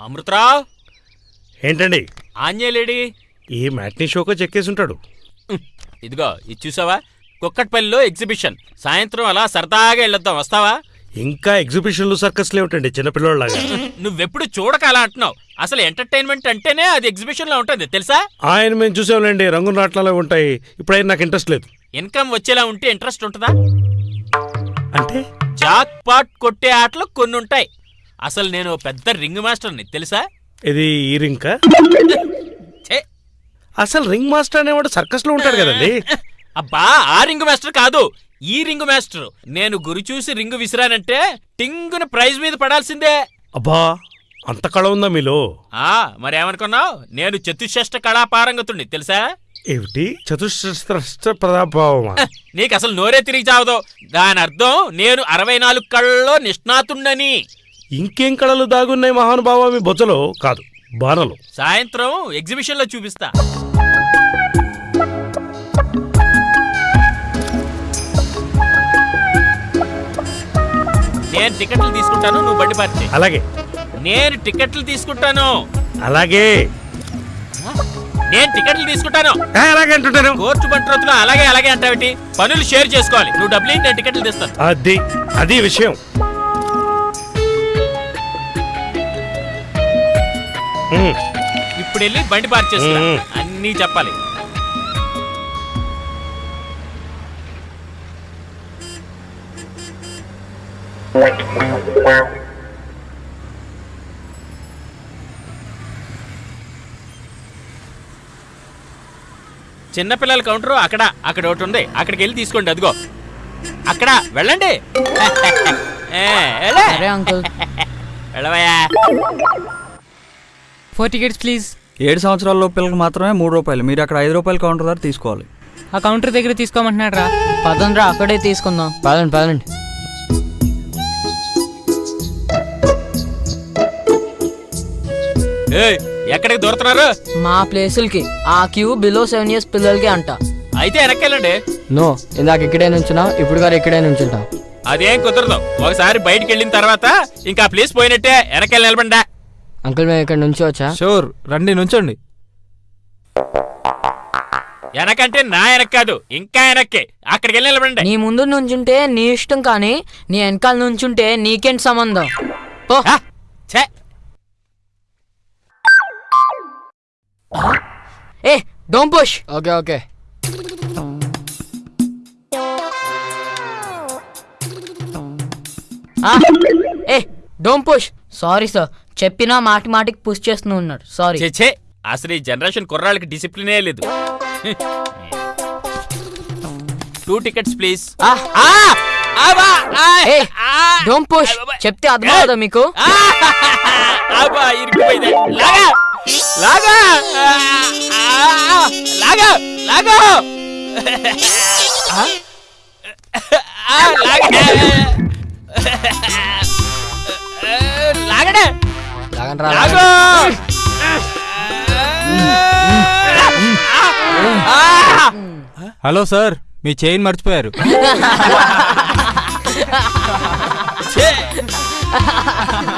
అమృతరావు ఏంటండి? ఆంజనేయులేడి ఈ మ్యాట్నీ షోకో చెక్కేసి ఉంటాడు ఇదిగో ఇది చూసావా? కుక్కట్పల్లిలో ఎగ్జిబిషన్. సాయంత్రం అలా సరదాగా వెళ్ళొద్దాం వస్తావా? ఇంకా ఎగ్జిబిషన్లు సర్కస్లు ఏమిటండి చిన్నపిల్లలాగా నువ్వెప్పుడు చూడక అలా అంటున్నావు. అసలు ఎంటర్టైన్మెంట్ అంటేనే అది ఎగ్జిబిషన్లో ఉంటుంది తెలుసా? ఆయన మేము చూసాంలేండి రంగు నాట్లలో ఉంటాయి. ఇప్పుడైనా నాకు ఇంట్రెస్ట్ లేదు. ఇన్కమ్ వచ్చేలా ఉంటే ఇంట్రెస్ట్ ఉంటుందా? అంటే? జాక్ పాట్ కొట్టే ఆటలు కొన్ని ఉంటాయి అసలు నేను పెద్ద రింగ్ మాస్టర్ని తెలుసా? ఇది ఈ ఛే! అసలు రింగ్ మాస్టర్ అనేవాడు సర్కస్లో ఉంటాడు కదండి. అబ్బా ఆ రింగ్ మాస్టర్ కాదు ఈ రింగ్ మాస్టర్. నేను గురి చూసి రింగ్ విసిరానంటే టింగున ప్రైజ్ మీద పడాల్సిందే. అబ్బా అంత కళ ఉందా మీలో? ఆ మరేమనుకున్నావు? నేను చతుశ్రేష్ట కళాపారంగతుణ్ణి తెలుసా? ఏమిటి? చతుశ్రస్త్ర ప్రతాపమా నీకు అసలు నోరే తిరిగి చావదు దాని అర్థం నేను అరవై నాలుగు కళ్ళలో నిష్ణాతుణ్ణని. ఇంకేం కళలు దాగున్నాయి మహానుభావ మీ కాదు బాణలు. సాయంత్రం ఎగ్జిబిషన్లో చూపిస్తా. నేను టికెట్లు తీసుకుంటాను నువ్వు బండి పార్టీ అలాగే. నేను టికెట్లు తీసుకుంటాను. అలాగే. నేను టికెట్లు తీసుకుంటాను. అలాగే అంటుంటాను. కోర్టు బంట్రోతులు అలాగే అలాగే అంటావేటి? పనులు షేర్ చేసుకోవాలి. నువ్వు డబ్బులు నేను టికెట్లు తీస్తాను. అది అది విషయం. ఇప్పుడు వెళ్ళి బండి పార్క్ మ్మ్. అన్నీ చెప్పాలి. చిన్నపిల్లల కౌంటర్ అక్కడ అక్కడ ఒకటి ఉంది. అక్కడికి వెళ్ళి తీసుకోండి అదిగో. అక్కడ వెళ్ళండి. వెళ్ళవయ్యా. Four tickets please. ఏడు సంవత్సరాల పిల్లలకు మాత్రమే మూడు రూపాయలు. మీరు అక్కడ ఐదు రూపాయల కౌంటర్ దగ్గర తీసుకోవాలి. ఆ కౌంటర్ దగ్గర తీసుకోమంటున్నాడు రా పదండ్రా అక్కడే తీసుకుందాం. పదండి పదండి. ఏయ్, ఎక్కడికి దూరుతున్నారు? మా ప్లేసులకి. ఆ క్యూ బిలో సెవెన్ ఇయర్స్ పిల్లలకి అంట. అయితే వెనక్కెళ్ళండి. నో ఇందాక ఇక్కడే నుంచున్నా ఇప్పుడు గారు ఇక్కడే నుంచుంటాం. అదేం కుదరదు. ఒకసారి బయటికి వెళ్ళిన తర్వాత ఇంకా ప్లేస్ పోయినట్టే వెనకెళ్ళి నిలబండా అంకుల్ మేము ఇక్కడ నుంచి వచ్చా? షూర్ రండి నుంచోండి. వెనకంటే నా వెనక కాదు ఇంకా వెనక్కి. అక్కడికి వెళ్ళి నిలబండి నీ ముందు నుంచుంటే నీ ఇష్టం కానీ నీ వెనకాల నుంచుంటే నీకేంటి సంబంధం? ఓ ఛే! ఏ డోంట్ పుష్. Okay okay. ఏ డోంట్ పుష్. Sorry sir. చెప్పినా మాటి మాటికి పుష్ చేస్తూ ఉన్నాడు. సారీ ఛే అసలు ఈ జనరేషన్ కుర్రాళ్ళకి డిసిప్లినే లేదు. Two tickets please. ఆ. ఏ డోంట్ పుష్. చెప్తే అర్థం కదా మీకు? లాగా! లాగా! ఆ, లాగా! లాగా ఆ, ఆ, లాగా లాగడే లాగండ్రా, లాగు! ఆ! హలో సార్ మీ చైన్ మర్చిపోయారు!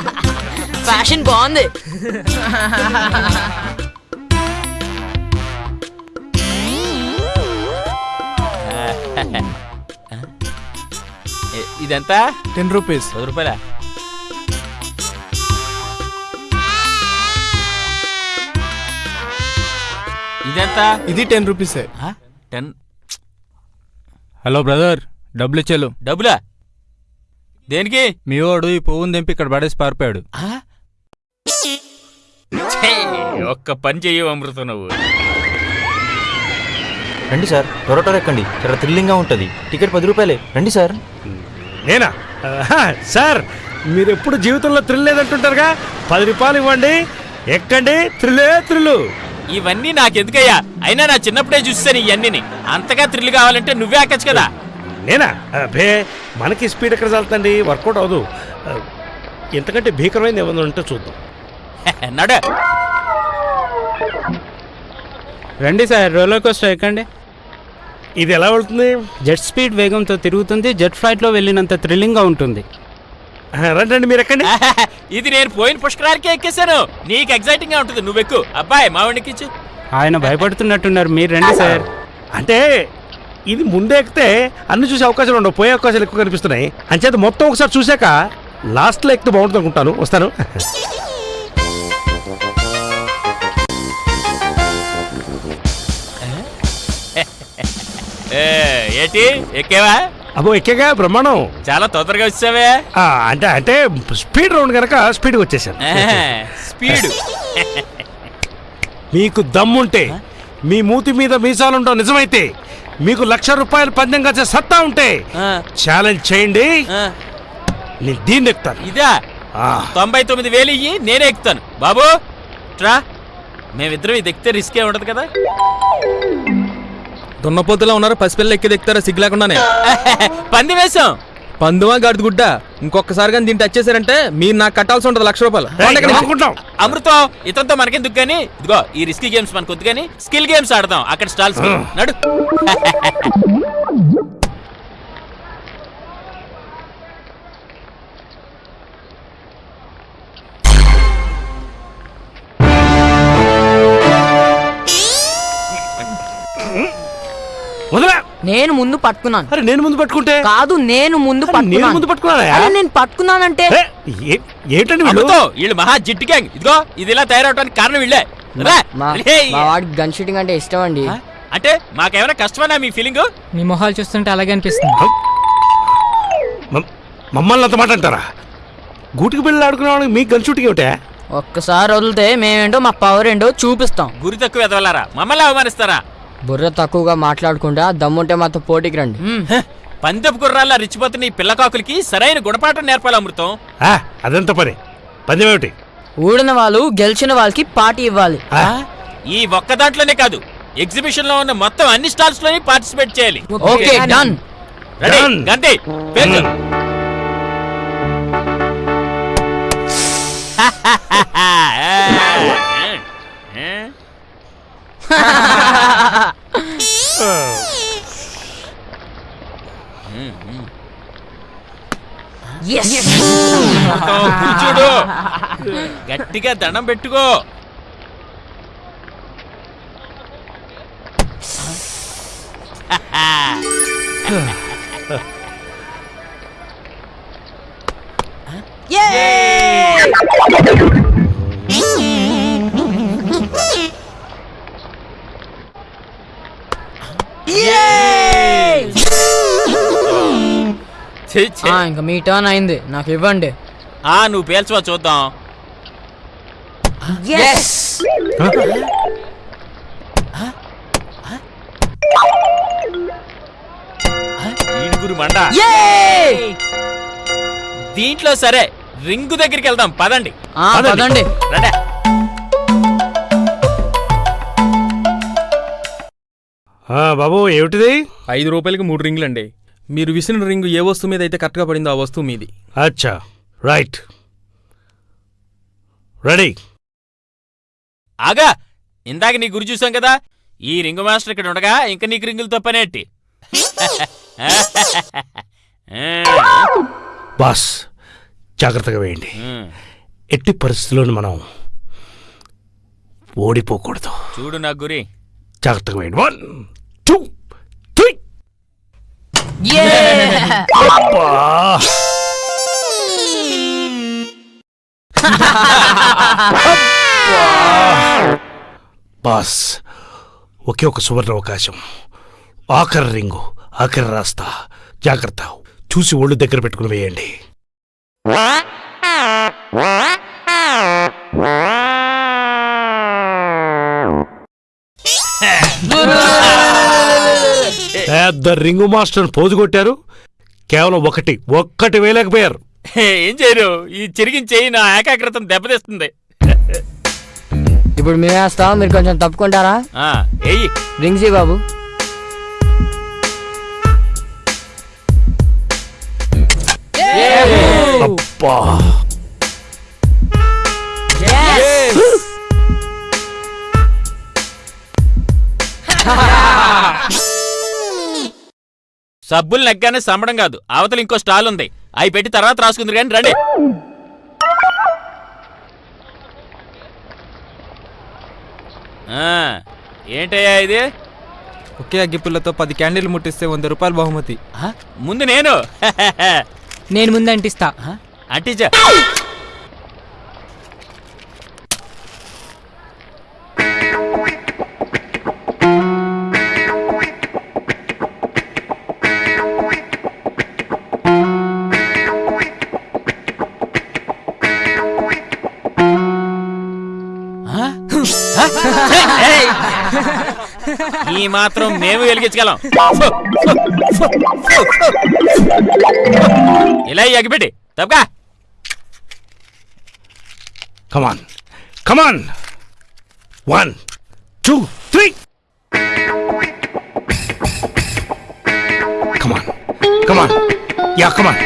ఫ్యాషన్ బాగుంది ఇదెంత? టెన్ రూపీస్ పది రూపాయల? ఇదెంత? ఇది టెన్ రూపీసే? టెన్ హలో బ్రదర్ డబ్బులు ఇచ్చేలు. డబ్బులా? దేనికి? మీ వాడు ఈ పువ్వుని దింపి ఇక్కడ పడేసి పారిపోయాడు. ఒక్క పని చెయ్యవు అమృతం నువ్వు. రండి సార్ త్వర ఎక్కండి. చాలా థ్రిల్లింగ్గా ఉంటుంది. టికెట్ పది రూపాయలే. రండి సార్. నేనా? ఆహా, సార్ మీరు ఎప్పుడు జీవితంలో థ్రిల్ లేదంటుంటారుగా? పది రూపాయలు ఇవ్వండి ఎక్కండి థ్రిల్లే థ్రిల్లు. ఇవన్నీ నాకెందుకయ్యా? అయినా నా చిన్నప్పుడే చూసాను ఇవన్నీ అంతగా థ్రిల్ కావాలంటే నువ్వే ఎక్కచ్చు కదా. నేనా? అబ్బే మనకి స్పీడ్ ఎక్కడ చాలుతండి వర్కౌట్ అవ్వదు. ఆ, ఇంతకంటే భీకరమైనది ఏమైనా ఉంటే చూద్దాం. నడు. రండి సార్ రోలర్ కోస్టర్ ఎక్కండి. ఇది ఎలా వెళ్తుంది? జెట్ స్పీడ్ వేగంతో తిరుగుతుంది జెట్ ఫ్లైట్లో వెళ్ళినంత థ్రిల్లింగ్గా ఉంటుంది. రండి రండి మీరు ఎక్కండి. ఇది నేను పోయిన పుష్కరాలకే ఎక్కేశాను. నీకు ఎగ్జైటింగ్గా ఉంటుంది నువ్వెక్కు అబ్బాయి మావాడికి ఇచ్చు ఆయన భయపడుతున్నట్టున్నారు మీరు రండి సార్. అంటే ఇది ముందే ఎక్కితే అన్ని చూసే అవకాశాలు ఉండవు పోయే అవకాశాలు ఎక్కువ కనిపిస్తున్నాయి. అంచేత మొత్తం ఒకసారి చూశాక లాస్ట్లో ఎక్కితే బాగుంటుంది అనుకుంటాను. వస్తాను. ఏంటి? ఎక్కేవా? అబ్బో ఎక్కేగా? బ్రహ్మాండం. చాలా తొందరగా వచ్చావే. ఆ, అంటే అంటే స్పీడ్ రౌండ్ కనుక స్పీడ్గా వచ్చేసాను. స్పీడ్. మీకు దమ్ముంటే మీ మూతి మీద మీసాలుంటాం నిజమైతే మీకు లక్ష రూపాయలు పందెం కాసే సత్తా ఉంటే ఛాలెంజ్ చేయండి. నేను దీన్ని ఎక్కుతాను. ఇదా? తొంభై తొమ్మిది వేలు ఇయ్యి నేనే ఎక్కుతాను. బాబు ట్రా మేమిద్దరం ఇది ఎక్కితే రిస్కే ఉండదు కదా. దున్నపోతులా ఉన్నారు పసిపిల్లలు ఎక్కి దిక్కుతారా సిగ్గు లేకుండానే? పంది వేసాం పందువా గడిది గుడ్డ ఇంకొకసారి కానీ దీన్ని టచ్ చేశారంటే మీరు నాకు కట్టాల్సి ఉంటుంది లక్ష రూపాయలు? అమృతం ఇతనితో మనకెందుకు కానీ ఇదిగో ఈ రిస్కీ గేమ్స్ మనకు వద్దు కానీ స్కిల్ గేమ్స్ ఆడదాం. అక్కడ స్టాల్స్ నడు. వదలా. నేను ముందు పట్టుకున్నాను. అరే నేను ముందు పట్టుకుంటే? కాదు నేను ముందు నేను ముందు పట్టుకున్నాను? నేను పట్టుకున్నానంటే? ఏంటండి వీళ్ళు మహా జిట్టి గ్యాంగ్ ఇదిగో ఇది ఇలా తయారవడానికి కారణం వీళ్ళే. వాడికి గన్ షూటింగ్ అంటే ఇష్టం అండి? అంటే మాకేమైనా కష్టమన్నా మీ ఫీలింగ్ మీ మొహాలు చూస్తుంటే అలాగే అనిపిస్తుంది. మమ్- మమ్మల్ని అంత మాట అంటారా? గూటికి బిళ్ళలు ఆడుకునే వాళ్ళకి మీకు గన్ షూటింగ్ ఏమిటా? ఒక్కసారి వదిలితే మేమేంటో మా పవర్ ఏంటో చూపిస్తాం. గురి తక్కువ ఎదవలారా? మమ్మల్ని అవమానిస్తారా? బుర్ర తక్కువగా మాట్లాడుకుంటా దమ్ముంటే మాతో పోటీకి రండి. పందెపు గుర్రాల్లో రిచ్చిపోతున్న ఈ పిల్లకాకులకి సరైన గుణపాఠం నేర్పాలి అమృతం. ఆ, అదంత పని. పందెం ఏమిటి? ఊడిన వాళ్ళు గెలిచిన వాళ్ళకి పార్టీ ఇవ్వాలి. ఆ, ఈ ఒక్క దాంట్లోనే కాదు ఎగ్జిబిషన్లో ఉన్న మొత్తం అన్ని స్టాల్స్లోని పార్టిసిపేట్ చేయాలి. Okay done ready. గంటి పేర్లు. అమృతం, కూర్చోడు. గట్టిగా దండం పెట్టుకో. ఛీ, ఇంకా మీ టర్న్ అయింది. నాకు ఇవ్వండి. ఆ నువ్వు పేల్చువా చూద్దాం. మండ. దీంట్లో సరే రింగు దగ్గరికి వెళ్దాం. పదండి. పదండి. రండి. బాబు ఏమిటిది? ఐదు రూపాయలకి మూడు రింగులు అండి మీరు విసిన రింగు ఏ వస్తువు మీద అయితే కరెక్ట్గా పడిందో ఆ వస్తువు మీది. అచ్చా. రైట్. రెడీ. ఆగా. ఇందాక నీ గురి చూసాం కదా? ఈ రింగు మాస్టర్ ఇక్కడ ఉండగా ఇంకా నీకు రింగులతో పనేటి బాస్ జాగ్రత్తగా వేయండి. ఎట్టి పరిస్థితుల్లోనూ మనం ఓడిపోకూడదు. చూడు నా గురి. జాగ్రత్తగా వేయండి. వన్ బాస్ ఒకే ఒక సువర్ణ అవకాశం. ఆఖరి రింగు ఆఖరి రాస్తా. జాగ్రత్త. చూసి ఒళ్ళు దగ్గర పెట్టుకుని వేయండి. పెద్ద రింగు మాస్టర్ పోజు కొట్టారు కేవలం ఒకటి ఒక్కటి వేయలేకపోయారు. ఏం చేయరు? ఈ చిరిగిన చేయి నా ఏకాగ్రతను దెబ్బతీస్తుంది. ఇప్పుడు మేము వేస్తాం మీరు కొంచెం తప్పుకుంటారా? ఆ, ఏయ్. రింగ్జీ బాబు. అబ్బా. సబ్బులు నెగ్గానే సంబడం కాదు. అవతల ఇంకో స్టాల్ ఉంది. అవి పెట్టి తర్వాత రాసుకుందరు కానీ రండి. ఆ, ఏంటయ్యా ఇది? ఒకే అగ్గిపుల్లతో పది క్యాండిల్ ముట్టిస్తే వంద రూపాయలు బహుమతి. ఆ, ముందు నేను. నేను ముందు అంటిస్తా అంటించా మాత్రం మేము వెలిగించగలం. ఇలా ఎగిపెట్టి తప్పగా come on come on one two three come on come on yeah come on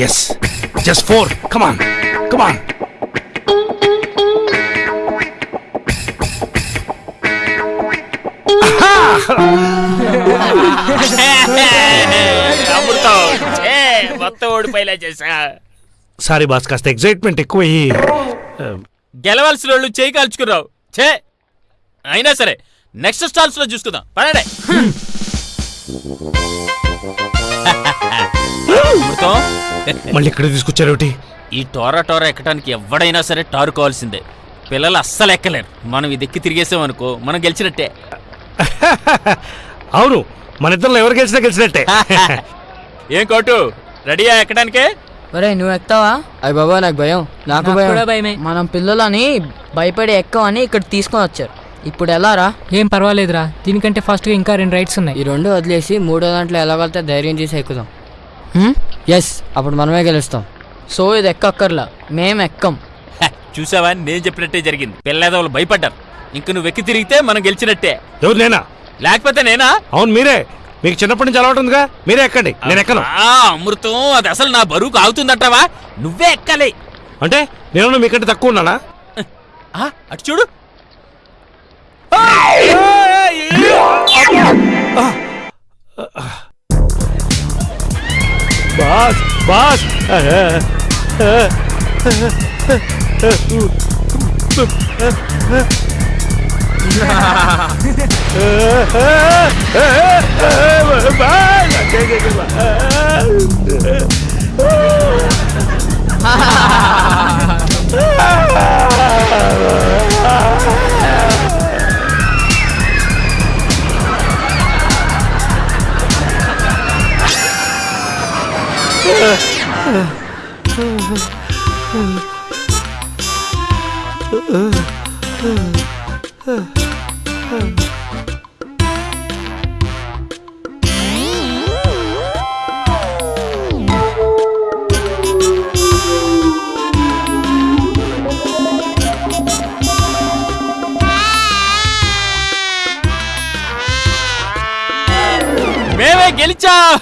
yes just four come on come on Amrutham ఛే, మొత్తం ఓడిపోయేలా చేసా సారీ బాస్ కాస్త ఎగ్జైట్మెంట్ ఎక్కువయ్యి గెలవలసిన వాళ్ళు చేయి కాల్చుకున్నావు. ఛే! అయినా సరే నెక్స్ట్ స్టాల్స్లో చూసుకుందాం. పడండి అమృతం మళ్ళీ ఇక్కడ తీసుకొచ్చారేమిటి ఈ టోరా టోరా ఎక్కడానికి ఎవడైనా సరే టారు కావాల్సిందే పిల్లలు అస్సలు ఎక్కలేరు. మనం ఇది ఎక్కి తిరిగేసామనుకో మనం గెలిచినట్టే. అవును మన ఇద్దరు ఎవరు గెలిచినా గెలిచినట్టే. ఏం కోటు రెడీయా ఎక్కడానికే? ఒరే నువ్వు ఎక్కుతావా? అయ్య బాబా నాకు భయం. నాకు నాకు భయం. కూడా భయమే. మనం పిల్లలని భయపడి ఎక్కవని ఇక్కడ తీసుకొని వచ్చారు. ఇప్పుడు ఎలా రా? ఏం పర్వాలేదురా. దీనికంటే ఫాస్ట్గా ఇంకా రెండు రైడ్స్ ఉన్నాయి. ఈ రెండు వదిలేసి మూడో దాంట్లో ఎలాగలితే ధైర్యం చేసి ఎక్కుదాం. ఎస్ అప్పుడు మనమే గెలుస్తాం. సో ఇది ఎక్కక్కర్లా. మేం ఎక్కం హ, చూసావా? నేను చెప్పినట్టే జరిగింది. పిల్లేదవులు భయపడ్డారు. ఇంక నువ్వు ఎక్కి తిరిగితే మనం గెలిచినట్టే. ఎవరు నేనా? లేకపోతే నేనా? అవును మీరే. మీకు చిన్నప్పటి నుంచి అలవాటు ఉందిగా మీరే ఎక్కండి. నేను ఎక్కను. ఆ, అమృతం అది అసలు నా బరువుకు ఆగుతుందట్టవా నువ్వే ఎక్కాలి. అంటే నేను మీకంటే తక్కువ ఉన్నానా? ఆ, అటు చూడు. Boss boss. Ugh. మేమే గెలిచాం.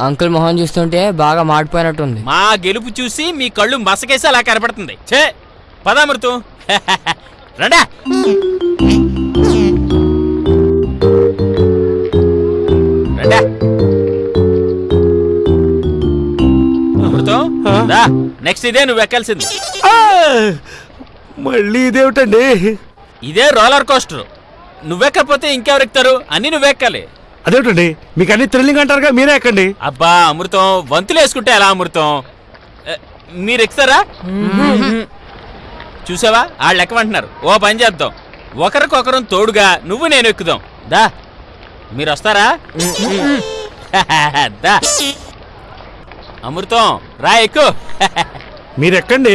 అంకుల్ మొహం చూస్తుంటే బాగా మాడిపోయినట్టుంది. మా గెలుపు చూసి మీ కళ్ళు మసకేసి అలా కనపడుతుంది. ఛే పదామృతం రండా. రండా. అమృతం దా నెక్స్ట్ ఇదే నువ్వు ఎక్కాల్సింది. ఆ! మళ్ళీ ఇదేమిటండి? ఇదే రోలర్ కోస్టర్ నువ్వెక్కకపోతే ఇంకెవరు ఎక్కుతారు? అన్ని నువ్వెక్కాలి అదేమిటండి? మీకు అన్ని థ్రిల్లింగ్ అంటారుగా మీరే ఎక్కండి. అబ్బా అమృతం వంతులు వేసుకుంటే ఎలా అమృతం? మీరు ఎక్కుతారా? చూసావా? వాళ్ళు ఎక్కమంటున్నారు ఓ పని చేద్దాం. ఒకరికొకరం తోడుగా నువ్వు నేను ఎక్కుదాం. దా. మీరు వస్తారా? దా. అమృతం రా ఎక్కు. మీరు ఎక్కండి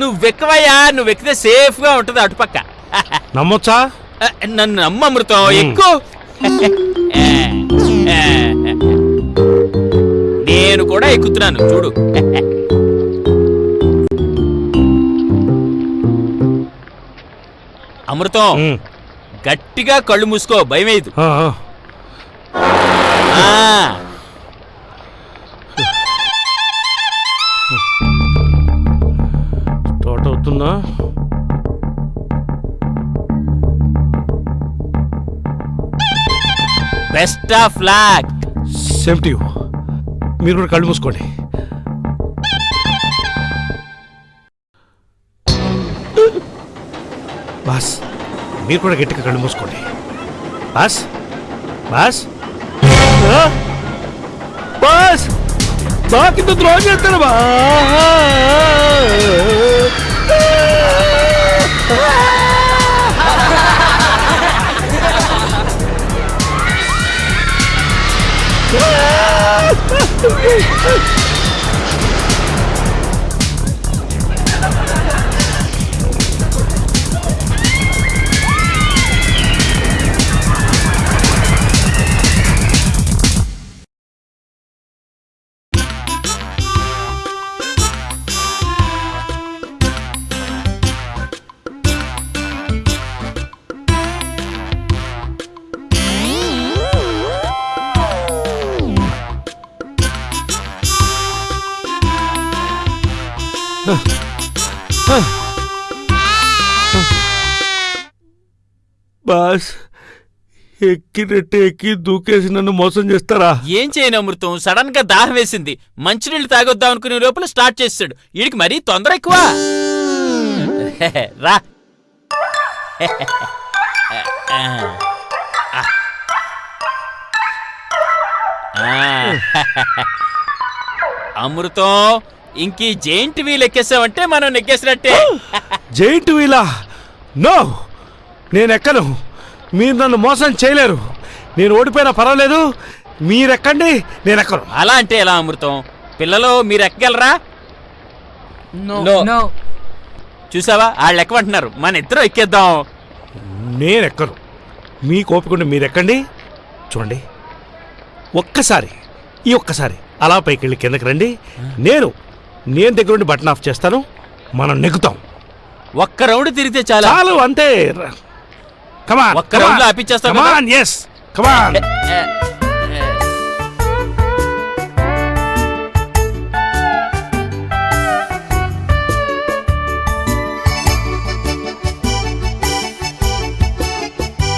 నువ్వెక్కవయ్యా నువ్వు ఎక్కితే సేఫ్గా ఉంటుంది అటుపక్క. నమ్మొచ్చా? నన్ను నమ్ము అమృతం ఎక్కు. నేను కూడా ఎక్కుతున్నాను చూడు. అమృతం. గట్టిగా కళ్ళు మూసుకో ఆ, ఆ. స్టార్ట్ అవుతుందా? Best of luck same to you మీరు కూడా కళ్ళు మూసుకోండి. బాస్ మీరు కూడా గట్టిగా కళ్ళు మూసుకోండి. Boss boss. బాస్ బాకింత ద్రోహం చేస్తాను బా బాస్ ఎక్కినట్టు ఎక్కి దూకేసి నన్ను మోసం చేస్తారా? ఏం చేయను అమృతం? సడన్గా దాహం వేసింది. మంచినీళ్ళు తాగొద్దాం అనుకునే లోపల స్టార్ట్ చేస్తాడు. వీడికి మరీ తొందర ఎక్కువ. రా. అమృతం ఇంకీ జైంట్ వీల్ ఎక్కేసావంటే మనం నెగ్గేసినట్టే. జైంట్ వీలా? నో! నేను ఎక్కను మీరు నన్ను మోసం చేయలేరు. నేను ఓడిపోయినా పర్వాలేదు. మీరెక్కండి నేను ఎక్కను అలా అంటే ఎలా అమృతం? పిల్లలు మీరు ఎక్కగలరా నో. No. నో. చూసావా? వాళ్ళు ఎక్కమంటున్నారు. మన ఇద్దరం ఎక్కేద్దాం. నేను ఎక్కను మీకు ఓపికండి మీరు ఎక్కండి చూడండి. ఒక్కసారి ఈ ఒక్కసారి అలా పైకి వెళ్ళి కిందకి రండి. నేను నేను దగ్గరుండి బటన్ ఆఫ్ చేస్తాను. మనం నెగ్గుతాం. ఒక్క రౌండ్ తిరిగితే చాలా. చాలు అంతే. కమాన్ ఒక్క round లో ఆపిచ్చేస్తావు కదా? కమాన్ ఎస్ కమాన్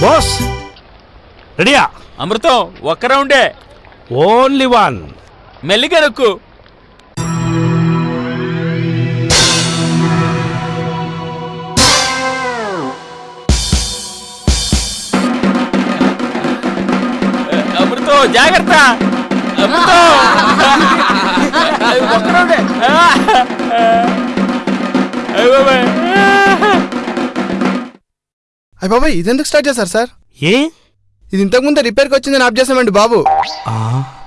బాస్ రెడీయా అమృతం ఒక్క రౌండే. ఓన్లీ వన్ మెల్లిగా నొక్కు. జాగ్రత్త. అయ్య బాబాయ్. ఇదెందుకు స్టార్ట్ చేశారు సార్? ఏ? ఇది ఇంతకు ముందే రిపేర్కి వచ్చిందని ఆప్ చేసామండి బాబు.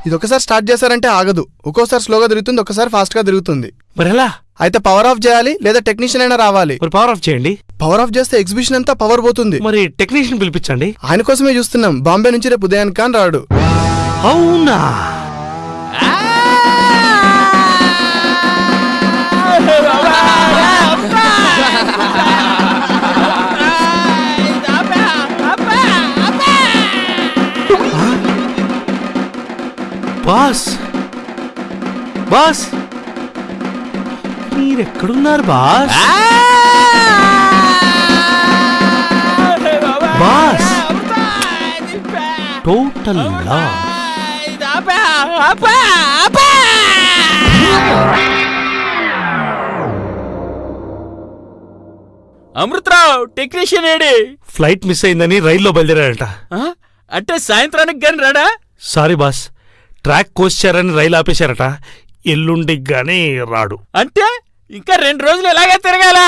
ఇది ఒకసారి స్టార్ట్ చేశారంటే ఆగదు. ఒక్కోసారి స్లోగా తిరుగుతుంది ఒకసారి ఫాస్ట్గా తిరుగుతుంది. మరి ఎలా అయితే పవర్ ఆఫ్ చేయాలి లేదా టెక్నీషియన్ అయినా రావాలి. మరి పవర్ ఆఫ్ చేయండి. పవర్ ఆఫ్ చేస్తే ఎగ్జిబిషన్ అంతా పవర్ పోతుంది. మరి టెక్నీషియన్ పిలిపించండి. ఆయన కోసమే చూస్తున్నాం. బాంబే నుంచి రేపు ఉదయానికి కానీ రాడు. అవునా? Boss! Boss! మీరెక్కడున్నారు boss? Boss! Total loss Amrutharao technician AD? Flight miss అయిందని రైల్లో బయలుదేరాడట? అంటే సాయంత్రానికి గాని రాడా? సారీ బాస్ ట్రాక్ కోసారని రైలు ఆపేశారట. ఎల్లుండికి గానీ రాడు. అంటే ఇంకా రెండు రోజులు ఎలాగే తిరగాల?